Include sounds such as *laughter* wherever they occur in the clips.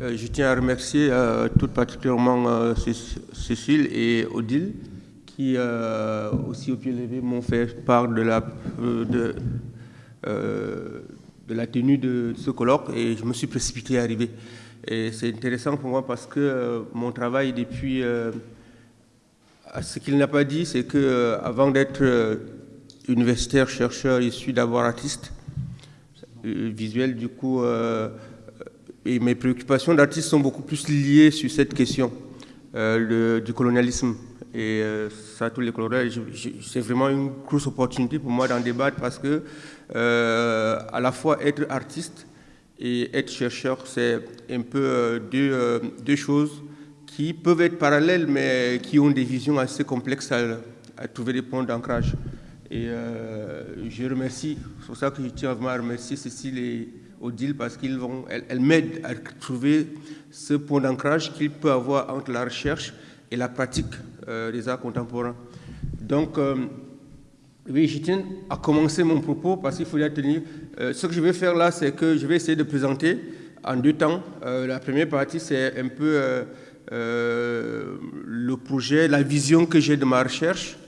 Euh, je tiens à remercier euh, tout particulièrement euh, Cécile et Odile qui aussi au pied levé m'ont fait part de la, tenue de ce colloque et je me suis précipité à arriver. Et c'est intéressant pour moi parce que mon travail depuis... ce qu'il n'a pas dit, c'est que avant d'être universitaire, chercheur, issu d'avoir artiste visuel, du coup, et mes préoccupations d'artiste sont beaucoup plus liées sur cette question euh, du colonialisme. Et euh, ça, tous les coloniaux, c'est vraiment une grosse opportunité pour moi d'en débattre parce que euh, à la fois être artiste et être chercheur, c'est un peu deux, deux, choses qui peuvent être parallèles, mais qui ont des visions assez complexes à, trouver des points d'ancrage. Et je remercie, c'est pour ça que je tiens à remercier Cécile et Odile parce qu'elles elles, m'aident à trouver ce point d'ancrage qu'il peut avoir entre la recherche et la pratique euh, des arts contemporains. Donc, euh, oui, je tiens à commencer mon propos parce qu'il faut y tenir. Euh, ce que je vais faire là, c'est que je vais essayer de présenter en deux temps. la première partie, c'est un peu le projet, la vision que j'ai de ma recherche.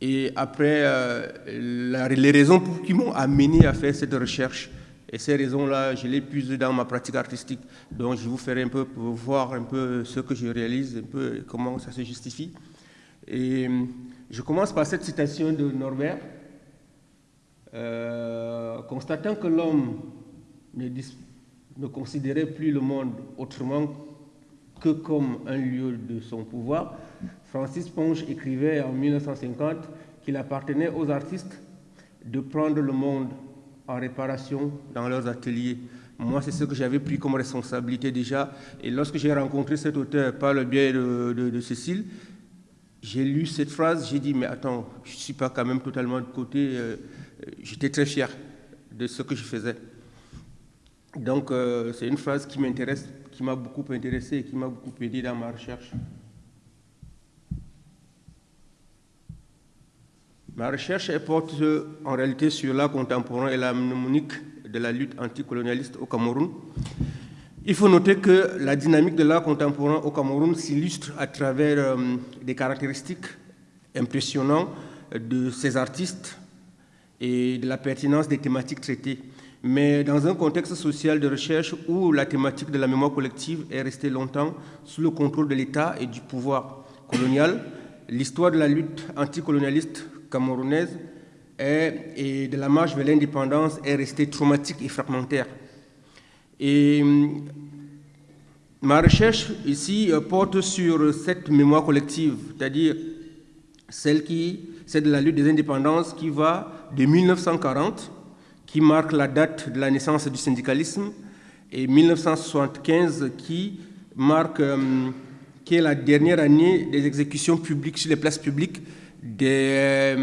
Et après, les raisons qui m'ont amené à faire cette recherche. Et ces raisons-là, je les puise dans ma pratique artistique. Donc, je vous ferai un peu pour voir un peu ce que je réalise, un peu comment ça se justifie. Et je commence par cette citation de Norbert. Euh, constatant que l'homme ne, ne considérait plus le monde autrement que comme un lieu de son pouvoir, Francis Ponge écrivait en 1950 qu'il appartenait aux artistes de prendre le monde en réparation dans leurs ateliers. Moi, c'est ce que j'avais pris comme responsabilité déjà. Et lorsque j'ai rencontré cet auteur par le biais de, Cécile, j'ai lu cette phrase, j'ai dit, mais attends, je ne suis pas quand même totalement de côté. Euh, j'étais très fier de ce que je faisais. Donc, euh, c'est une phrase qui m'intéresse, qui m'a beaucoup intéressé et qui m'a beaucoup aidé dans ma recherche. Ma recherche porte en réalité sur l'art contemporain et la mnémonique de la lutte anticolonialiste au Cameroun. Il faut noter que la dynamique de l'art contemporain au Cameroun s'illustre à travers euh, des caractéristiques impressionnantes de ces artistes et de la pertinence des thématiques traitées. Mais dans un contexte social de recherche où la thématique de la mémoire collective est restée longtemps sous le contrôle de l'État et du pouvoir colonial, l'histoire de la lutte anticolonialiste camerounaise et de la marche vers l'indépendance est restée traumatique et fragmentaire. Et hum, ma recherche ici euh, porte sur cette mémoire collective, c'est-à-dire celle qui, c'est de la lutte des indépendances qui va de 1940, qui marque la date de la naissance du syndicalisme, et 1975 qui marque, hum, qui est la dernière année des exécutions publiques sur les places publiques des,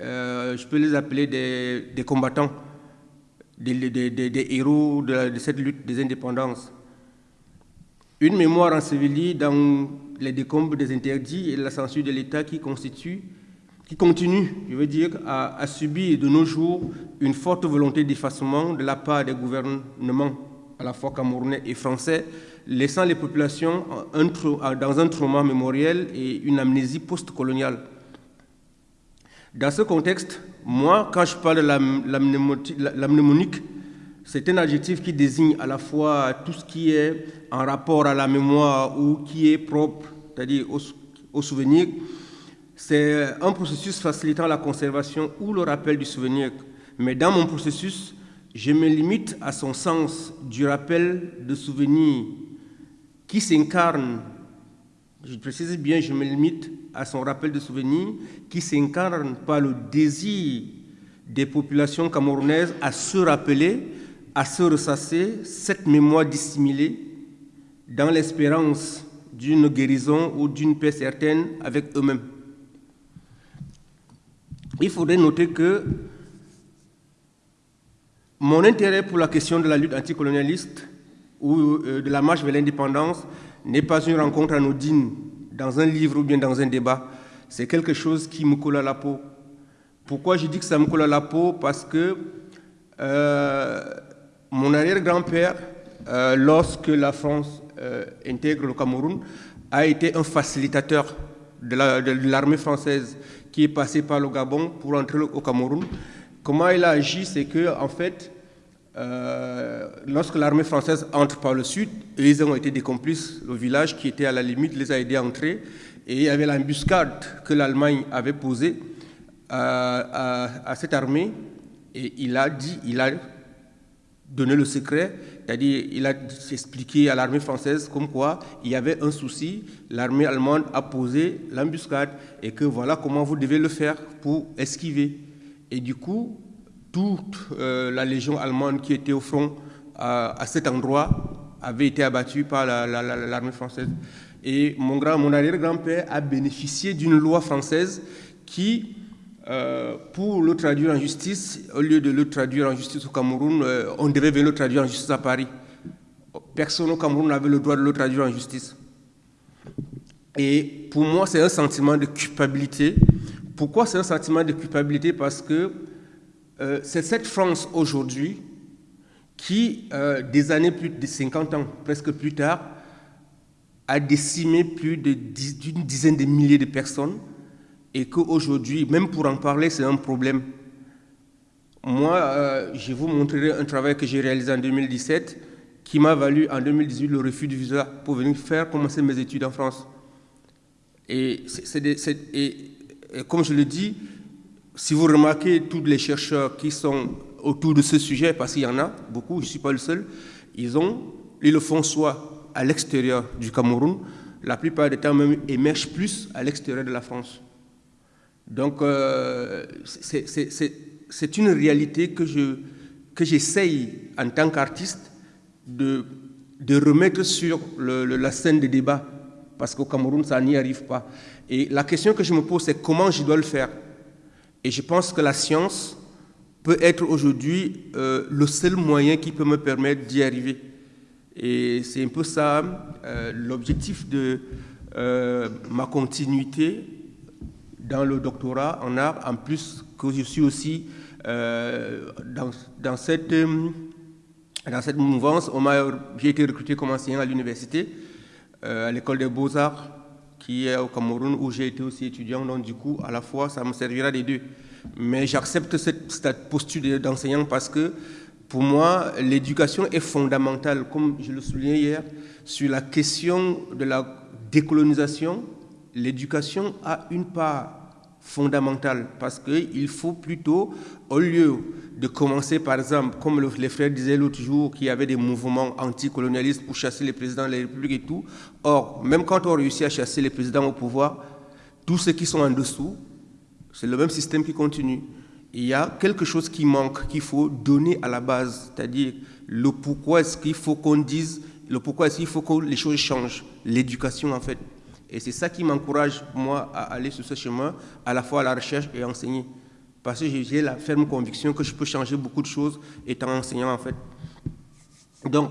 euh, je peux les appeler des, combattants, des, héros de, cette lutte des indépendances. Une mémoire ensevelie dans les décombres des interdits et la censure de l'État qui constitue, continue, je veux dire, à, à subir de nos jours une forte volonté d'effacement de la part des gouvernements à la fois camerounais et français, laissant les populations dans un trauma mémoriel et une amnésie post-coloniale. Dans ce contexte, moi, quand je parle de la, mnémonique, c'est un adjectif qui désigne à la fois tout ce qui est en rapport à la mémoire ou qui est propre, c'est-à-dire au, souvenir. C'est un processus facilitant la conservation ou le rappel du souvenir. Mais dans mon processus, je me limite à son sens du rappel de souvenir qui s'incarne je précise bien, je me limite à son rappel de souvenir qui s'incarne par le désir des populations camerounaises à se rappeler, à se ressasser cette mémoire dissimulée dans l'espérance d'une guérison ou d'une paix certaine avec eux-mêmes. Il faudrait noter que mon intérêt pour la question de la lutte anticolonialiste ou euh, de la marche vers l'indépendance n'est pas une rencontre anodine dans un livre ou bien dans un débat. C'est quelque chose qui me colle à la peau. Pourquoi je dis que ça me colle à la peau? Parce que euh, mon arrière-grand-père lorsque la France intègre le Cameroun, a été un facilitateur de l'armée française qui est passée par le Gabon pour entrer au Cameroun. Comment il a agi, c'est que en fait, euh, lorsque l'armée française entre par le sud, ils ont été des complices. Le village qui était à la limite les a aidés à entrer. Et il y avait l'embuscade que l'Allemagne avait posée à, à, cette armée. Et il a dit, il a donné le secret, c'est-à-dire il a expliqué à l'armée française comme quoi il y avait un souci, l'armée allemande a posé l'embuscade et que voilà comment vous devez le faire pour esquiver. Et du coup, toute euh, la légion allemande qui était au front à, cet endroit avait été abattue par l'armée française. Et mon, mon arrière-grand-père a bénéficié d'une loi française qui, euh, pour le traduire en justice, au lieu de le traduire en justice au Cameroun, euh, on devait venir le traduire en justice à Paris. Personne au Cameroun n'avait le droit de le traduire en justice. Et pour moi, c'est un sentiment de culpabilité. Pourquoi c'est un sentiment de culpabilité? Parce que euh, c'est cette France aujourd'hui qui, euh, des années plus de 50 ans, presque plus tard, a décimé plus d'une dizaine de milliers de personnes et qu'aujourd'hui, même pour en parler, c'est un problème. Moi, euh, je vous montrerai un travail que j'ai réalisé en 2017 qui m'a valu en 2018 le refus du visa pour venir faire commencer mes études en France. Et, et comme je le dis, si vous remarquez tous les chercheurs qui sont autour de ce sujet, parce qu'il y en a beaucoup, je ne suis pas le seul, ils, ont, font soit à l'extérieur du Cameroun, la plupart des temps même émergent plus à l'extérieur de la France. Donc euh, c'est une réalité que j'essaye que en tant qu'artiste de, de, remettre sur la scène des débats, parce qu'au Cameroun, ça n'y arrive pas. Et la question que je me pose, c'est comment je dois le faire? Et je pense que la science peut être aujourd'hui euh, le seul moyen qui peut me permettre d'y arriver. Et c'est un peu ça euh, l'objectif de euh, ma continuité dans le doctorat en art, en plus que je suis aussi dans, cette, dans cette mouvance. J'ai été recruté comme enseignant à l'université, à l'école des beaux-arts qui est au Cameroun où j'ai été aussi étudiant. Donc du coup, à la fois, ça me servira des deux. Mais j'accepte cette, posture d'enseignant parce que pour moi, l'éducation est fondamentale, comme je le soulignais hier, sur la question de la décolonisation. L'éducation a une part fondamentale parce qu'il faut plutôt, au lieu de commencer par exemple, comme les frères disaient l'autre jour, qu'il y avait des mouvements anticolonialistes pour chasser les présidents de la République et tout, or, même quand on réussit à chasser les présidents au pouvoir, tous ceux qui sont en dessous, c'est le même système qui continue. Il y a quelque chose qui manque, qu'il faut donner à la base, c'est-à-dire le pourquoi est-ce qu'il faut qu'on dise, le pourquoi est-ce qu'il faut que les choses changent, l'éducation en fait. Et c'est ça qui m'encourage, moi, à aller sur ce chemin, à la fois à la recherche et à enseigner. Parce que j'ai la ferme conviction que je peux changer beaucoup de choses étant enseignant, en fait. Donc,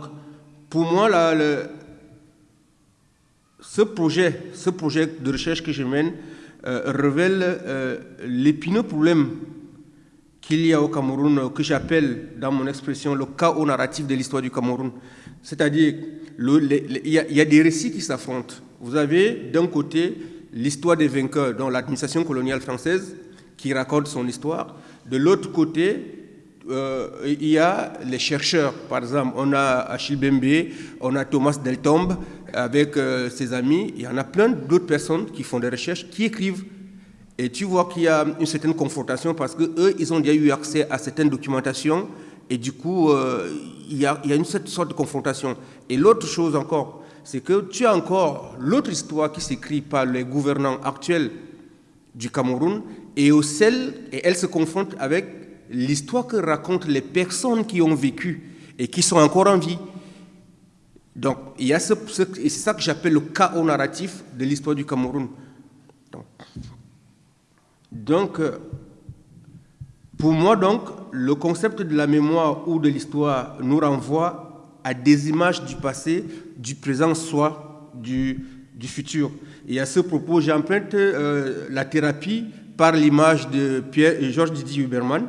pour moi, là, ce, projet, ce projet de recherche que je mène euh, révèle euh, l'épineux problème qu'il y a au Cameroun, que j'appelle, dans mon expression, le chaos narratif de l'histoire du Cameroun. C'est-à-dire, il y a des récits qui s'affrontent. Vous avez d'un côté l'histoire des vainqueurs, dont l'administration coloniale française, qui raconte son histoire. De l'autre côté, euh, il y a les chercheurs. Par exemple, on a Achille Bembe, on a Thomas Deltombe avec euh, ses amis. Il y en a plein d'autres personnes qui font des recherches, qui écrivent. Et tu vois qu'il y a une certaine confrontation parce qu'eux, ils ont déjà eu accès à certaines documentations. Et du coup, euh, il, y a, il y a une sorte de confrontation. Et l'autre chose encore, c'est que tu as encore l'autre histoire qui s'écrit par les gouvernants actuels du Cameroun et, au celle, et elle se confronte avec l'histoire que racontent les personnes qui ont vécu et qui sont encore en vie. Donc, il y a ce, c'est ça que j'appelle le chaos narratif de l'histoire du Cameroun. Donc, donc, euh, pour moi, donc, le concept de la mémoire ou de l'histoire nous renvoie à des images du passé, du présent, soit du, du futur. Et à ce propos, j'emprunte euh, la thérapie par l'image de Pierre et Georges Didier Huberman,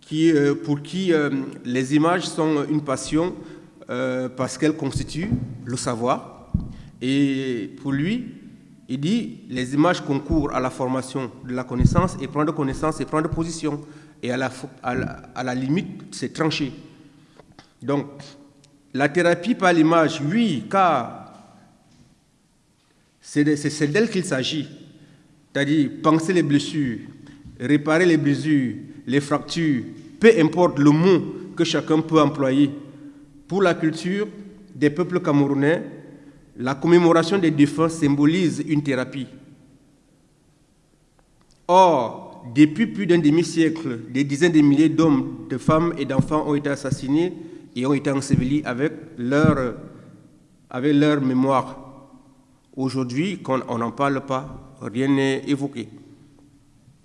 qui, euh, pour qui euh, les images sont une passion parce qu'elle constitue le savoir. Et pour lui, il dit les images concourent à la formation de la connaissance et prendre connaissance et prendre position. Et à la, à la, limite, c'est trancher. Donc, la thérapie par l'image, oui, car c'est d'elle qu'il s'agit. C'est-à-dire penser les blessures, réparer les blessures, les fractures, peu importe le mot que chacun peut employer. Pour la culture des peuples camerounais, la commémoration des défunts symbolise une thérapie. Or, depuis plus d'un demi-siècle, des dizaines de milliers d'hommes, de femmes et d'enfants ont été assassinés et ont été ensevelis avec leur, avec leur mémoire. Aujourd'hui, quand on n'en parle pas, rien n'est évoqué.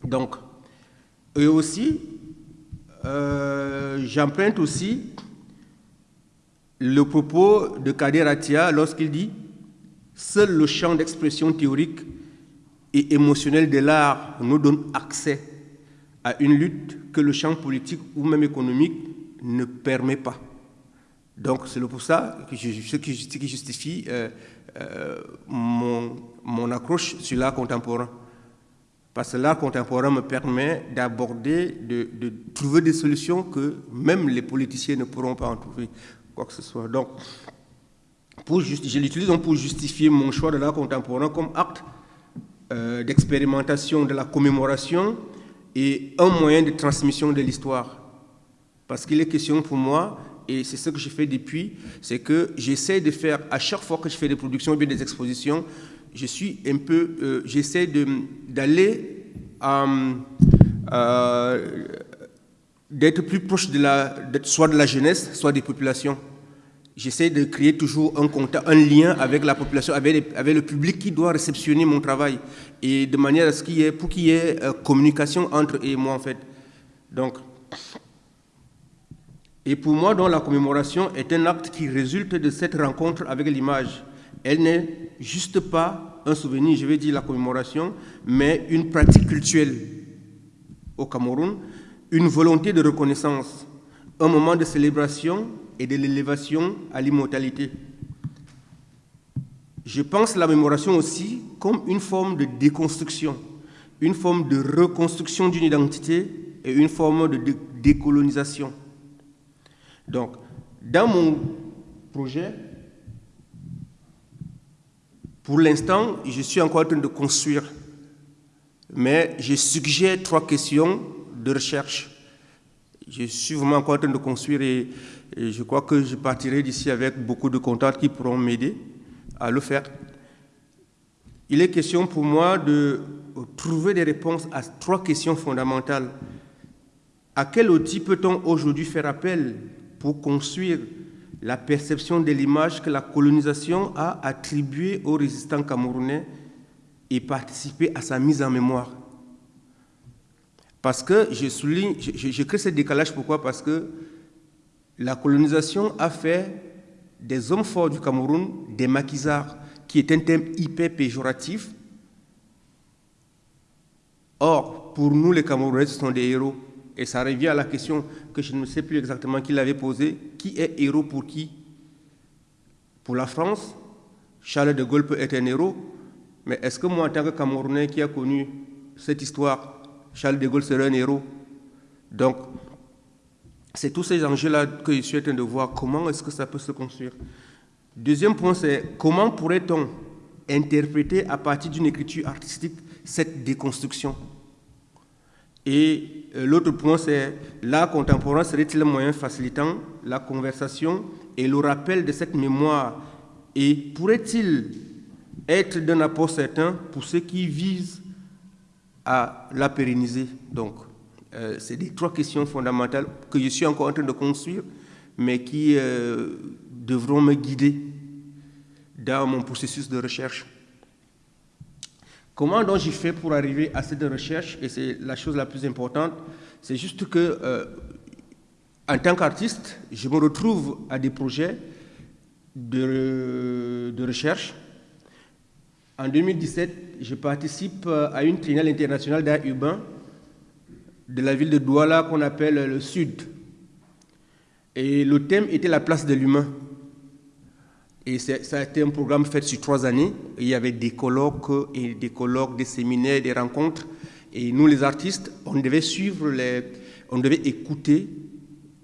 Donc, eux aussi, euh, j'emprunte aussi le propos de Kader Atia lorsqu'il dit Seul le champ d'expression théorique et émotionnel de l'art nous donne accès à une lutte que le champ politique ou même économique ne permet pas. Donc c'est pour ça que je, ce qui justifie euh, euh, mon, mon, accroche sur l'art contemporain. Parce que l'art contemporain me permet d'aborder, de, de, trouver des solutions que même les politiciens ne pourront pas en trouver quoi que ce soit. Donc, pour je l'utilise pour justifier mon choix de l'art contemporain comme acte euh, d'expérimentation de la commémoration et un moyen de transmission de l'histoire. Parce qu'il est question pour moi, et c'est ce que je fais depuis, c'est que j'essaie de faire, à chaque fois que je fais des productions ou bien des expositions, je suis un peu, euh, j'essaie d'aller, euh, d'être plus proche de la, soit de la jeunesse, soit des populations. J'essaie de créer toujours un contact, un lien avec la population, avec, avec, le public qui doit réceptionner mon travail, et de manière à ce qu'il y ait, pour qu'il y ait euh, communication entre eux et moi en fait. Donc, et pour moi, donc, la commémoration est un acte qui résulte de cette rencontre avec l'image. Elle n'est juste pas un souvenir, je vais dire la commémoration, mais une pratique culturelle au Cameroun une volonté de reconnaissance, un moment de célébration et de l'élévation à l'immortalité. Je pense la mémoration aussi comme une forme de déconstruction, une forme de reconstruction d'une identité et une forme de décolonisation. Donc, dans mon projet, pour l'instant, je suis encore en train de construire, mais je suggère trois questions de recherche. Je suis vraiment encore en train de construire et, je crois que je partirai d'ici avec beaucoup de contacts qui pourront m'aider à le faire. Il est question pour moi de trouver des réponses à trois questions fondamentales. À quel outil peut-on aujourd'hui faire appel pour construire la perception de l'image que la colonisation a attribuée aux résistants camerounais et participer à sa mise en mémoire parce que je souligne, je, crée ce décalage, pourquoi? Parce que la colonisation a fait des hommes forts du Cameroun des maquisards, qui est un thème hyper péjoratif. Or, pour nous, les Camerounais, ce sont des héros. Et ça revient à la question que je ne sais plus exactement qui l'avait posée. Qui est héros pour qui? Pour la France, Charles de Gaulle peut être un héros. Mais est-ce que moi, en tant que Camerounais qui a connu cette histoire, Charles de Gaulle serait un héros? Donc, c'est tous ces enjeux-là que je suis en train de voir. Comment est-ce que ça peut se construire? Deuxième point, c'est comment pourrait-on interpréter à partir d'une écriture artistique cette déconstruction? Et l'autre point, c'est l'art contemporain serait-il un moyen facilitant la conversation et le rappel de cette mémoire? Et pourrait-il être d'un apport certain pour ceux qui visent à la pérenniser? Donc, euh, c'est des trois questions fondamentales que je suis encore en train de construire, mais qui euh, devront me guider dans mon processus de recherche. Comment donc j'ai fait pour arriver à cette recherche? Et c'est la chose la plus importante. C'est juste que, euh, en tant qu'artiste, je me retrouve à des projets de, recherche en 2017, je participe à une triennale internationale d'art urbain de la ville de Douala qu'on appelle le Sud. Et le thème était la place de l'humain. Et ça a été un programme fait sur trois années. Il y avait des colloques, et des colloques, des séminaires, des rencontres. Et nous, les artistes, on devait suivre les, on devait écouter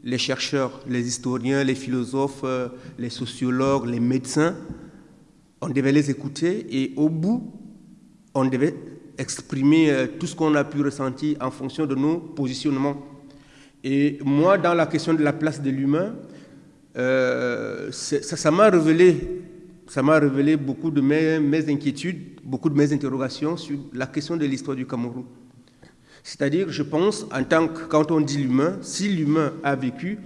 les chercheurs, les historiens, les philosophes, euh, les sociologues, les médecins. On devait les écouter et au bout, on devait exprimer euh, tout ce qu'on a pu ressentir en fonction de nos positionnements. Et moi, dans la question de la place de l'humain, euh, ça m'a révélé, ça révélé beaucoup de mes, inquiétudes, beaucoup de mes interrogations sur la question de l'histoire du Cameroun. C'est-à-dire, je pense, en tant que, quand on dit l'humain, si l'humain a vécu,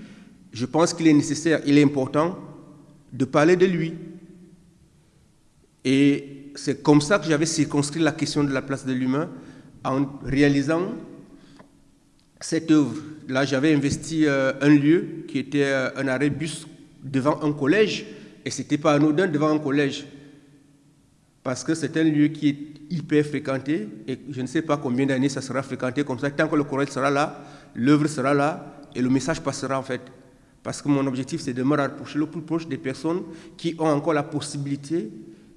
je pense qu'il est nécessaire, il est important de parler de lui. Et c'est comme ça que j'avais circonscrit la question de la place de l'humain en réalisant cette œuvre. Là, j'avais investi euh, un lieu qui était euh, un arrêt bus devant un collège, et ce n'était pas anodin devant un collège, parce que c'est un lieu qui est hyper fréquenté, et je ne sais pas combien d'années ça sera fréquenté comme ça. Tant que le collège sera là, l'œuvre sera là, et le message passera en fait. Parce que mon objectif, c'est de me rapprocher le plus proche des personnes qui ont encore la possibilité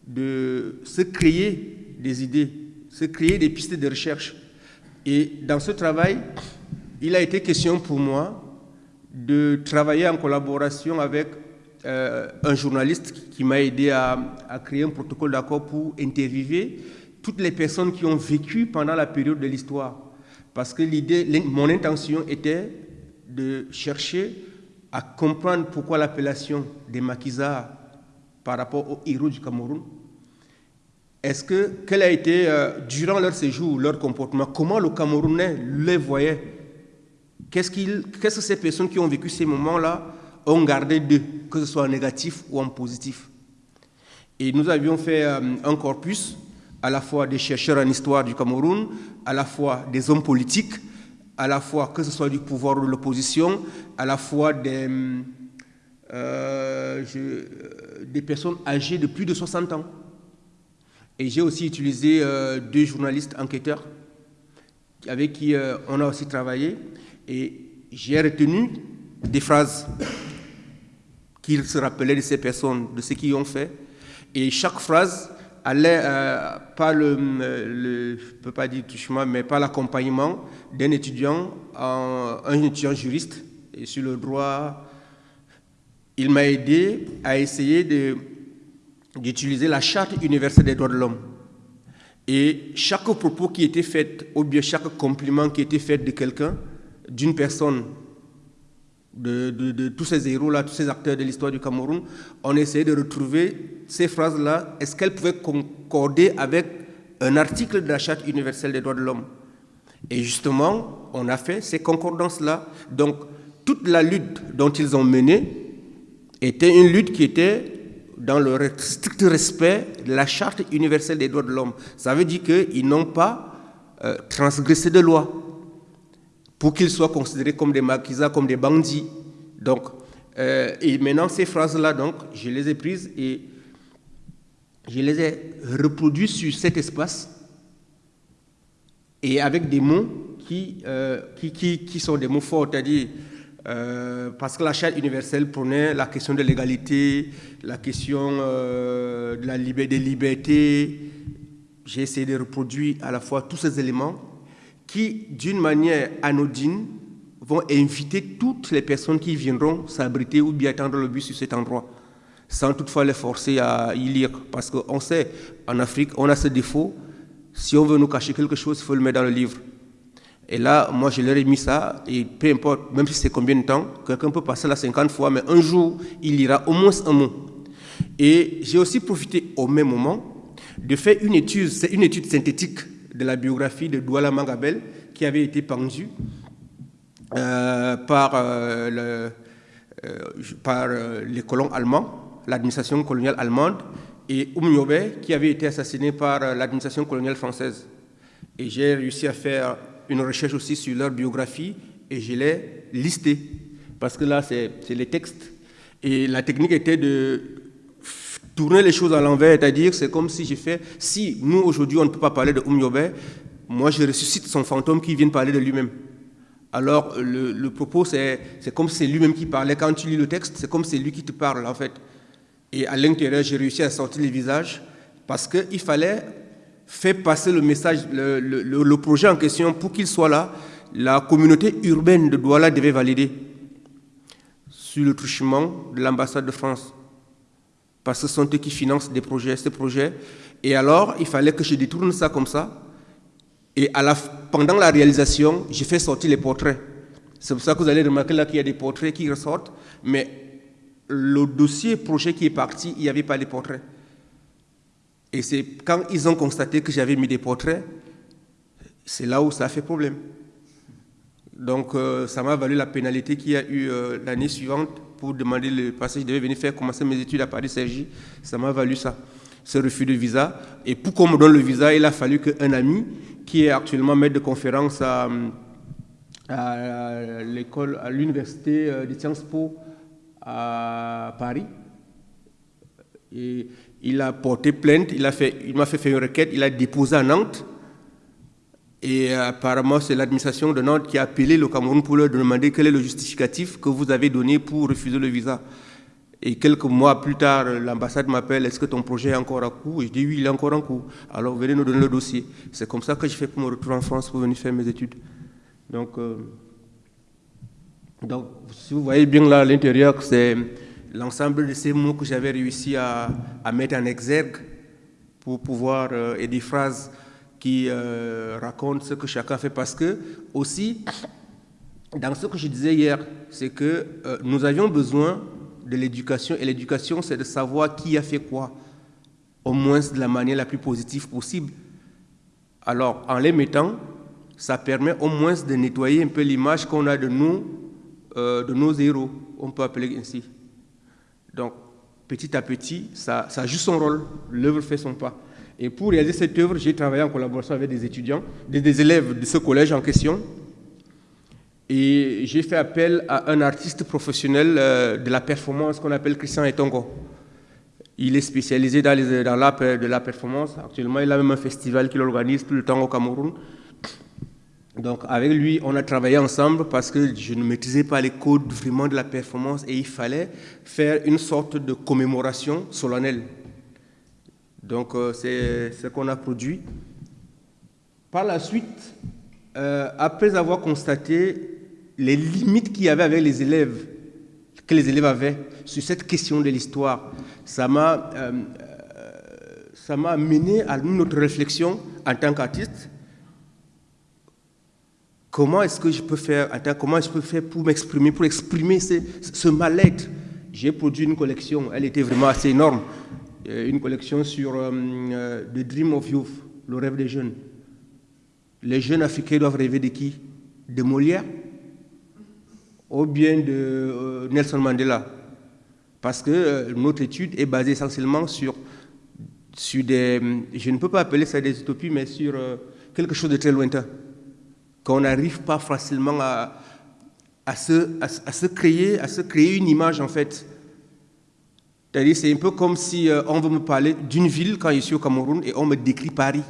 de se créer des idées, se créer des pistes de recherche. Et dans ce travail, il a été question pour moi de travailler en collaboration avec euh, un journaliste qui m'a aidé à, créer un protocole d'accord pour interviewer toutes les personnes qui ont vécu pendant la période de l'histoire. Parce que l'idée, mon intention était de chercher à comprendre pourquoi l'appellation des maquisards par rapport aux héros du Cameroun. Est-ce que, quel a été, euh, durant leur séjour, leur comportement, comment le Camerounais les voyait? Qu'est-ce, que ces personnes qui ont vécu ces moments-là ont gardé d'eux, que ce soit en négatif ou en positif? Et nous avions fait euh, un corpus à la fois des chercheurs en histoire du Cameroun, à la fois des hommes politiques, à la fois que ce soit du pouvoir ou de l'opposition, à la fois des, euh, des personnes âgées de plus de 60 ans. Et j'ai aussi utilisé euh, deux journalistes enquêteurs avec qui on a aussi travaillé. Et j'ai retenu des phrases qu'il se rappelait de ces personnes, de ce qu'ils ont fait. Et chaque phrase allait, euh, pas le, le, je peux pas dire touchement, mais pas l'accompagnement d'un étudiant, un étudiant juriste et sur le droit. Il m'a aidé à essayer d'utiliser la charte universelle des droits de l'homme. Et chaque propos qui était fait, ou bien chaque compliment qui était fait de quelqu'un, d'une personne, de, tous ces héros-là, tous ces acteurs de l'histoire du Cameroun, on essayait de retrouver ces phrases-là, est-ce qu'elles pouvaient concorder avec un article de la Charte universelle des droits de l'homme? Et justement, on a fait ces concordances-là. Donc, toute la lutte dont ils ont mené était une lutte qui était dans le strict respect de la Charte universelle des droits de l'homme. Ça veut dire qu'ils n'ont pas euh, transgressé de loi pour qu'ils soient considérés comme des maquisards, comme des bandits. Donc, euh, et maintenant, ces phrases-là, donc, je les ai prises et je les ai reproduites sur cet espace et avec des mots qui, euh, qui, qui, sont des mots forts, c'est-à-dire euh, parce que la charte universelle prenait la question de l'égalité, la question de la liberté, des libertés. J'ai essayé de reproduire à la fois tous ces éléments qui, d'une manière anodine, vont inviter toutes les personnes qui viendront s'abriter ou bien attendre le bus sur cet endroit, sans toutefois les forcer à y lire. Parce qu'on sait, en Afrique, on a ce défaut. Si on veut nous cacher quelque chose, il faut le mettre dans le livre. Et là, moi, je leur ai mis ça, et peu importe, même si c'est combien de temps, quelqu'un peut passer là 50 fois, mais un jour, il lira au moins un mot. Et j'ai aussi profité au même moment de faire une étude, c'est une étude synthétique de la biographie de Douala Mangabel qui avait été pendue euh, par, euh, euh, par les colons allemands, l'administration coloniale allemande, et Oumniobe qui avait été assassiné par l'administration coloniale française. Et j'ai réussi à faire une recherche aussi sur leur biographie et je l'ai listé. Parce que là, c'est les textes. Et la technique était de tourner les choses à l'envers, c'est-à-dire c'est comme si j'ai fait, si nous aujourd'hui on ne peut pas parler de Oumyobe, moi je ressuscite son fantôme qui vient parler de lui-même. Alors le, propos c'est comme si c'est lui-même qui parlait. Quand tu lis le texte, c'est comme si c'est lui qui te parle en fait. Et à l'intérieur, j'ai réussi à sortir les visages parce qu'il fallait faire passer le message, le, projet en question, pour qu'il soit là. La communauté urbaine de Douala devait valider sur le truchement de l'ambassade de France. Parce que ce sont eux qui financent des projets, ces projets. Et alors, il fallait que je détourne ça comme ça. Et pendant la réalisation, j'ai fait sortir les portraits. C'est pour ça que vous allez remarquer là qu'il y a des portraits qui ressortent. Mais le dossier projet qui est parti, il n'y avait pas les portraits. Et c'est quand ils ont constaté que j'avais mis des portraits, c'est là où ça a fait problème. Donc euh, ça m'a valu la pénalité qu'il y a eu euh, l'année suivante pour demander le passage. Je devais venir faire commencer mes études à Paris-Sergi. Ça m'a valu ça, ce refus de visa. Et pour qu'on me donne le visa, il a fallu qu'un ami, qui est actuellement maître de conférence à, à l'université euh, de Sciences Po à Paris, et il a porté plainte, il m'a fait, fait une requête, il a déposé à Nantes. Et apparemment, c'est l'administration de Nantes qui a appelé le Cameroun pour leur demander quel est le justificatif que vous avez donné pour refuser le visa. Et quelques mois plus tard, l'ambassade m'appelle, est-ce que ton projet est encore en cours Je dis oui, il est encore en cours. Alors venez nous donner le dossier. C'est comme ça que je fais pour me retrouver en France pour venir faire mes études. Donc, euh, donc si vous voyez bien là à l'intérieur, c'est l'ensemble de ces mots que j'avais réussi à, à, mettre en exergue pour pouvoir, euh, et des phrases qui euh, racontent ce que chacun fait parce que aussi, dans ce que je disais hier, c'est que euh, nous avions besoin de l'éducation et l'éducation c'est de savoir qui a fait quoi, au moins de la manière la plus positive possible. Alors en les mettant, ça permet au moins de nettoyer un peu l'image qu'on a de nous, euh, de nos héros, on peut appeler ainsi. Donc petit à petit, ça, ça joue son rôle, l'œuvre fait son pas. Et pour réaliser cette œuvre, j'ai travaillé en collaboration avec des étudiants, des, élèves de ce collège en question. Et j'ai fait appel à un artiste professionnel euh, de la performance qu'on appelle Christian Etongo. Il est spécialisé dans, l'art de la performance. Actuellement, il a même un festival qu'il organise tout le temps au Cameroun. Donc avec lui, on a travaillé ensemble parce que je ne maîtrisais pas les codes vraiment de la performance et il fallait faire une sorte de commémoration solennelle. Donc euh, c'est ce qu'on a produit. Par la suite, euh, après avoir constaté les limites qu'il y avait avec les élèves, que les élèves avaient sur cette question de l'histoire, ça m'a euh, ça m'a mené à une autre réflexion en tant qu'artiste. Comment est-ce que je peux faire, comment je peux faire pour m'exprimer, pour exprimer ce, ce mal-être? J'ai produit une collection, elle était vraiment assez énorme. Euh, une collection sur euh, euh, The Dream of Youth, le rêve des jeunes. Les jeunes africains doivent rêver de qui? De Molière ou bien de Nelson Mandela? Parce que notre étude est basée essentiellement sur, sur des... Je ne peux pas appeler ça des utopies, mais sur quelque chose de très lointain. Qu'on n'arrive pas facilement à, à, se, à, se créer, à se créer une image, en fait, c'est un peu comme si euh, on veut me parler d'une ville quand je suis au Cameroun et on me décrit Paris.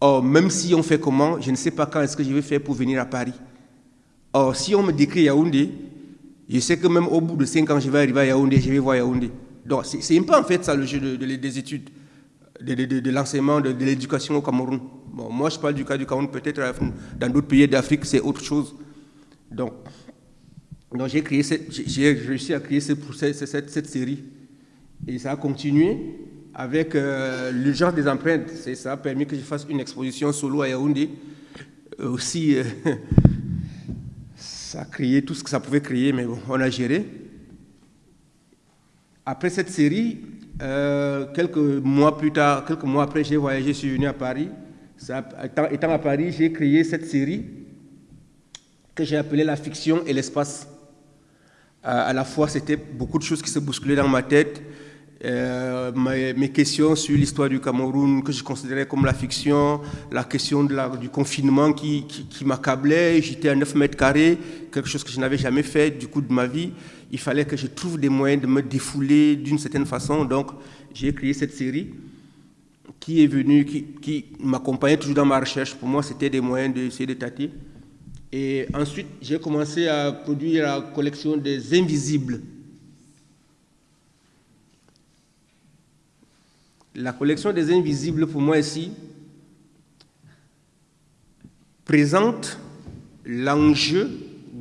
Or, même si on fait comment, je ne sais pas quand est-ce que je vais faire pour venir à Paris. Or, si on me décrit Yaoundé, je sais que même au bout de 5 ans, je vais arriver à Yaoundé, je vais voir Yaoundé. Donc, c'est un peu en fait ça le jeu de, des études, de, de l'enseignement, de, l'éducation au Cameroun. Bon, moi, je parle du cas du Cameroun, peut-être dans d'autres pays d'Afrique, c'est autre chose. Donc, donc j'ai, réussi à créer cette, série. Et ça a continué avec euh, l'urgence des empreintes. ça a permis que je fasse une exposition solo à Yaoundé. Euh, aussi, euh, *laughs* ça a créé tout ce que ça pouvait créer, mais bon, on a géré. Après cette série, quelques mois plus tard, quelques mois après, j'ai voyagé, je suis venu à Paris. Étant à Paris, j'ai créé cette série que j'ai appelée La fiction et l'espace à la fois, c'était beaucoup de choses qui se bousculaient dans ma tête. Euh, mes, questions sur l'histoire du Cameroun que je considérais comme la fiction, la question du confinement qui, qui, m'accablait. J'étais à 9 mètres carrés, quelque chose que je n'avais jamais fait du coup de ma vie. Il fallait que je trouve des moyens de me défouler d'une certaine façon. Donc, j'ai créé cette série qui est venue, qui, qui m'accompagnait toujours dans ma recherche. Pour moi, c'était des moyens d'essayer de tâter. Et ensuite, j'ai commencé à produire la collection des invisibles. la collection des invisibles, pour moi ici, présente l'enjeu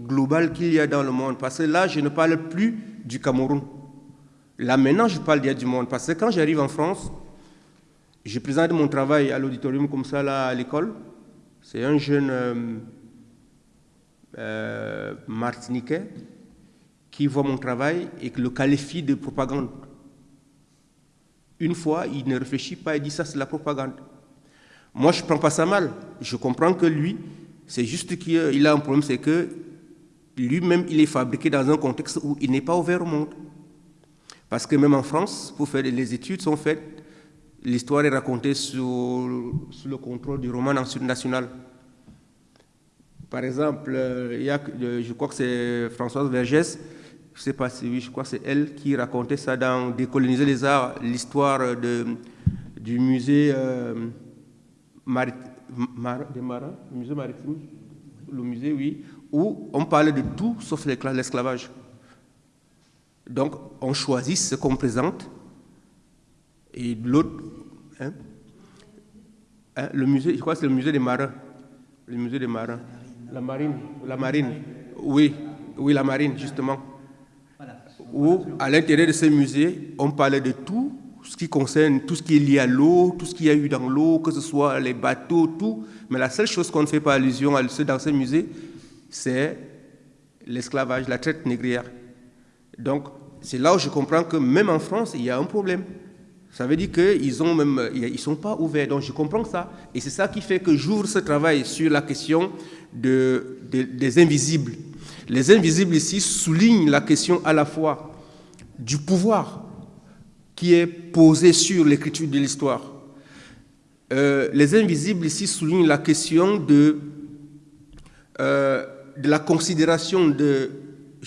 global qu'il y a dans le monde. Parce que là, je ne parle plus du Cameroun. Là, maintenant, je parle du monde. Parce que quand j'arrive en France, je présente mon travail à l'auditorium comme ça, là, à l'école. C'est un jeune euh, euh, martiniquais qui voit mon travail et qui le qualifie de propagande. Une fois, il ne réfléchit pas et dit ça, c'est la propagande. Moi, je ne prends pas ça mal. Je comprends que lui, c'est juste qu'il a un problème, c'est que lui-même, il est fabriqué dans un contexte où il n'est pas ouvert au monde. Parce que même en France, pour faire les études sont faites, l'histoire est racontée sous, sous, le contrôle du roman national. Par exemple, il y a, je crois que c'est Françoise Vergès, je sais pas si oui, je crois que c'est elle qui racontait ça dans Décoloniser les arts, l'histoire du musée euh, des marins, le musée maritime, le musée, oui, où on parle de tout sauf l'esclavage. Donc, on choisit ce qu'on présente et l'autre, hein, hein, le musée, je crois que c'est le musée des marins, le musée des marins, la marine, la marine, oui, oui, la marine, justement. Où, à l'intérieur de ce musée, on parlait de tout ce qui concerne tout ce qui est lié à l'eau, tout ce qu'il y a eu dans l'eau, que ce soit les bateaux, tout. Mais la seule chose qu'on ne fait pas allusion à dans ce musée, c'est l'esclavage, la traite négrière. Donc, c'est là où je comprends que même en France, il y a un problème. Ça veut dire qu'ils ont même, ils sont pas ouverts. Donc, je comprends ça. Et c'est ça qui fait que j'ouvre ce travail sur la question de, des invisibles. Les invisibles ici soulignent la question à la fois du pouvoir qui est posé sur l'écriture de l'histoire. Euh, les invisibles ici soulignent la question de, euh, de la considération de,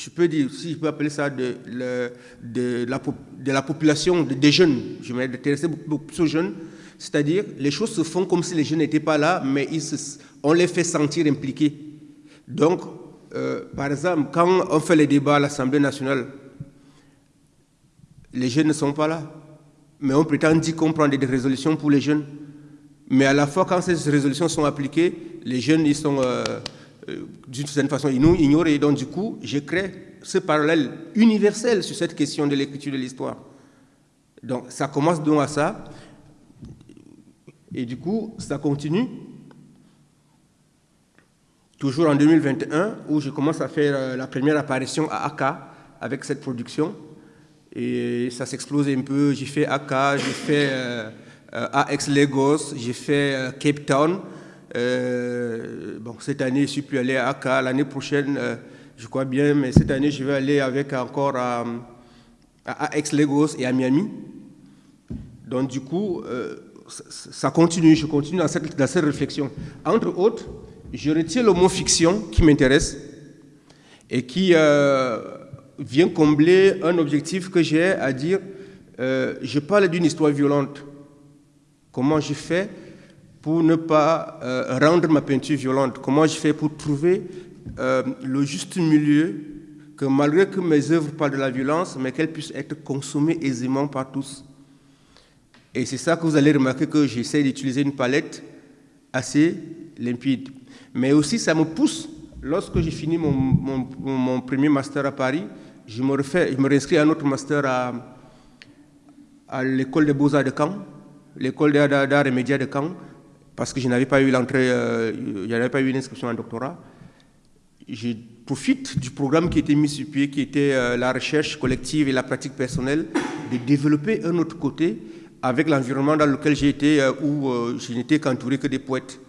je peux dire, si je peux appeler ça, de, la, population, des jeunes. Je m'intéresse beaucoup aux jeunes. C'est-à-dire, les choses se font comme si les jeunes n'étaient pas là, mais on les fait sentir impliqués. Donc, euh, par exemple, quand on fait les débats à l'Assemblée nationale, les jeunes ne sont pas là. Mais on prétend dire qu'on prend des résolutions pour les jeunes. Mais à la fois, quand ces résolutions sont appliquées, les jeunes, ils sont euh, d'une certaine façon ignorés. Donc, du coup, je crée ce parallèle universel sur cette question de l'écriture de l'histoire. Donc, ça commence donc à ça. Et du coup, ça continue. Toujours en 2021, où je commence à faire euh, la première apparition à AK avec cette production. Et ça s'explose un peu. J'ai fait AK, j'ai fait euh, euh, AX Lagos, j'ai fait euh, Cape Town. Bon, cette année, je suis plus allé à AK. L'année prochaine, je crois bien, mais cette année, je vais aller avec encore à, AX Lagos et à Miami. Donc, du coup, ça continue, je continue dans cette, dans cette réflexion. Entre autres, je retiens le mot fiction qui m'intéresse et qui vient combler un objectif que j'ai à dire, euh, je parle d'une histoire violente. Comment je fais pour ne pas euh, rendre ma peinture violente Comment je fais pour trouver euh, le juste milieu que malgré que mes œuvres parlent de la violence, mais qu'elles puissent être consommées aisément par tous? Et c'est ça que vous allez remarquer que j'essaie d'utiliser une palette assez limpide. Mais aussi, ça me pousse, lorsque j'ai fini mon, mon, premier master à Paris, je me, refais, je me réinscris à un autre master à, à l'école des beaux-arts de Caen, l'école d'art et médias de Caen, parce que je n'avais pas eu l'entrée, euh, je n'avais pas eu une inscription en doctorat. Je profite du programme qui était mis sur pied, qui était euh, la recherche collective et la pratique personnelle, de développer un autre côté avec l'environnement dans lequel j'ai été, euh, où je n'étais qu'entouré que des poètes.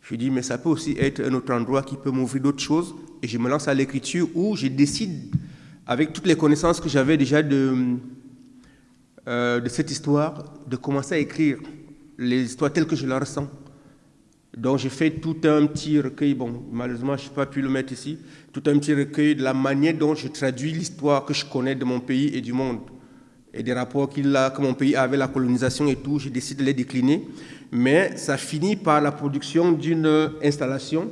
Je dis, mais ça peut aussi être un autre endroit qui peut m'ouvrir d'autres choses. Et je me lance à l'écriture où je décide avec toutes les connaissances que j'avais déjà euh, de cette histoire, de commencer à écrire les histoires telles que je la ressens. Donc j'ai fait tout un petit recueil, bon, malheureusement je n'ai pas pu le mettre ici, tout un petit recueil de la manière dont je traduis l'histoire que je connais de mon pays et du monde, et des rapports qu'il a, que mon pays a avec la colonisation et tout, j'ai décidé de les décliner. Mais ça finit par la production d'une installation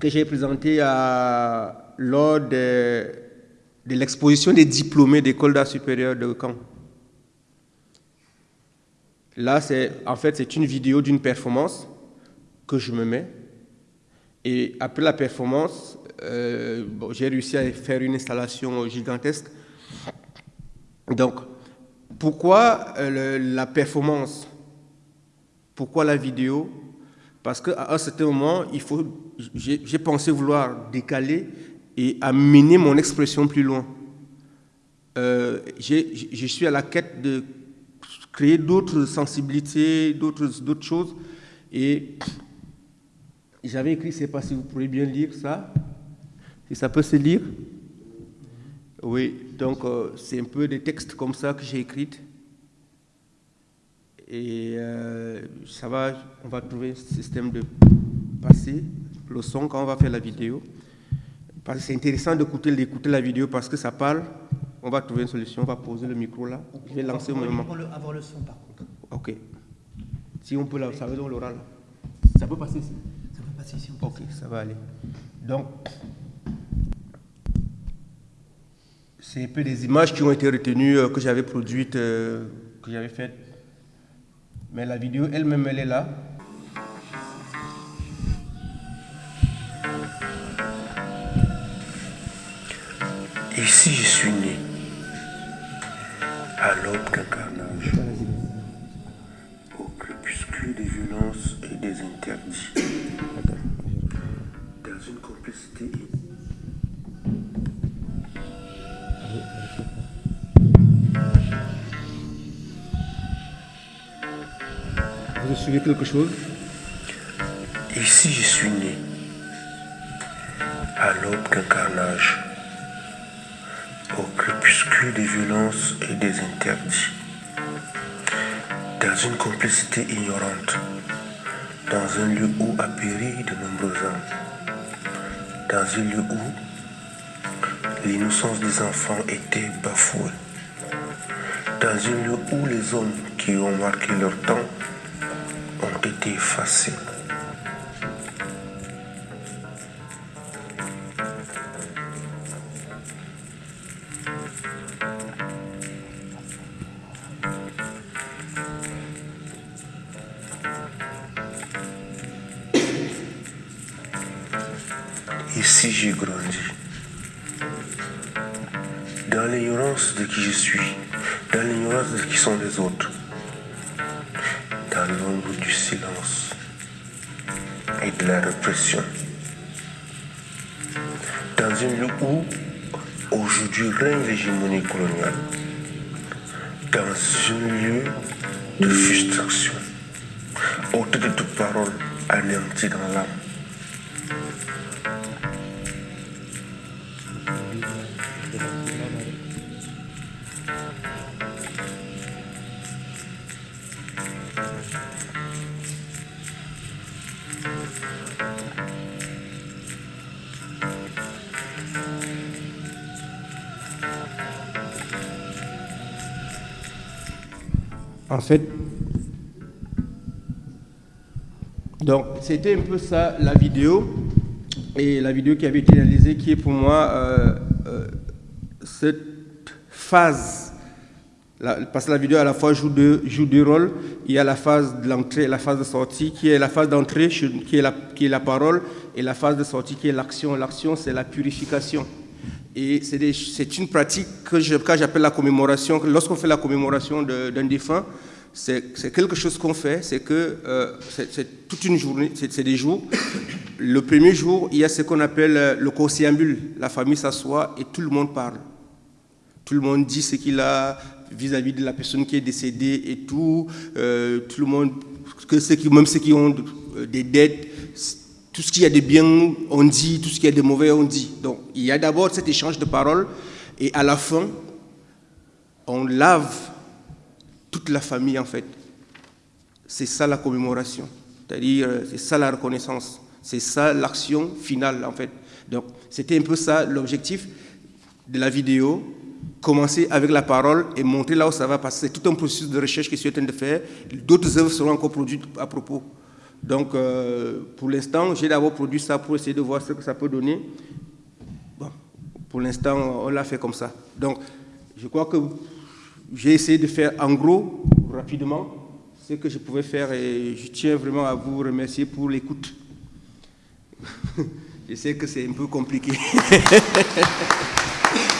que j'ai présentée à, lors de, l'exposition des diplômés d'école d'art supérieur de Caen. Là, c'est en fait, c'est une vidéo d'une performance que je me mets. Et après la performance, euh, j'ai réussi à faire une installation gigantesque. Donc, pourquoi euh, la performance? Pourquoi la vidéo? Parce qu'à un certain moment, il faut, j'ai pensé vouloir décaler et amener mon expression plus loin. Euh, je suis à la quête de créer d'autres sensibilités, d'autres choses. Et j'avais écrit, je ne sais pas si vous pourrez bien lire ça, si ça peut se lire. Oui, donc euh, c'est un peu des textes comme ça que j'ai écrits. Et euh, ça va, on va trouver un système de passer le son quand on va faire la vidéo. C'est intéressant d'écouter la vidéo parce que ça parle. On va trouver une solution, on va poser le micro là. Je vais lancer au moment. avoir le son par contre. Ok. Si on peut, là, ça veut dans l'oral. Ça peut passer ici Ça peut passer ici. Ok, ça va aller. Donc, c'est un peu des images qui ont été retenues, euh, que j'avais produites, euh, que j'avais faites. Mais la vidéo elle-même, elle est là. Ici, je suis né, à l'aube d'un carnage, au crépuscule des violences et des interdits, dans une complicité Vous suivez quelque chose? Ici, je suis né, à l'aube d'un carnage, des violences et des interdits, dans une complicité ignorante, dans un lieu où a péri de nombreux hommes, dans un lieu où l'innocence des enfants était bafouée, dans un lieu où les hommes qui ont marqué leur temps ont été effacés. De frustration, autour de toute parole anéantie dans l'âme. Donc c'était un peu ça la vidéo, et la vidéo qui avait été réalisée, qui est pour moi euh, euh, cette phase, parce que la vidéo à la fois joue deux, joue deux rôles, il y a la phase de l'entrée la phase de sortie, qui est la phase d'entrée, qui, est la, qui est la parole, et la phase de sortie, qui est l'action. L'action, c'est la purification. Et c'est une pratique que j'appelle la commémoration. Lorsqu'on fait la commémoration d'un défunt, c'est quelque chose qu'on fait, c'est que euh, c'est toute une journée, c'est des jours. Le premier jour, il y a ce qu'on appelle euh, le conciliabule. La famille s'assoit et tout le monde parle. Tout le monde dit ce qu'il a vis-à-vis de la personne qui est décédée et tout. Euh, tout le monde, même ceux qui ont des dettes, tout ce qu'il y a de bien, on dit, tout ce qu'il y a de mauvais, on dit. Donc, il y a d'abord cet échange de paroles, et à la fin, on lave toute la famille, en fait. C'est ça la commémoration. C'est-à-dire, euh, c'est ça la reconnaissance. C'est ça l'action finale, en fait. Donc, c'était un peu ça l'objectif de la vidéo. Commencer avec la parole et montrer là où ça va passer. C'est tout un processus de recherche que je suis en train de faire. D'autres œuvres seront encore produites à propos. Donc, euh, pour l'instant, j'ai d'abord produit ça pour essayer de voir ce que ça peut donner. Bon, pour l'instant, on l'a fait comme ça. Donc, je crois que j'ai essayé de faire en gros, rapidement, ce que je pouvais faire et je tiens vraiment à vous remercier pour l'écoute. *laughs* je sais que c'est un peu compliqué. *laughs*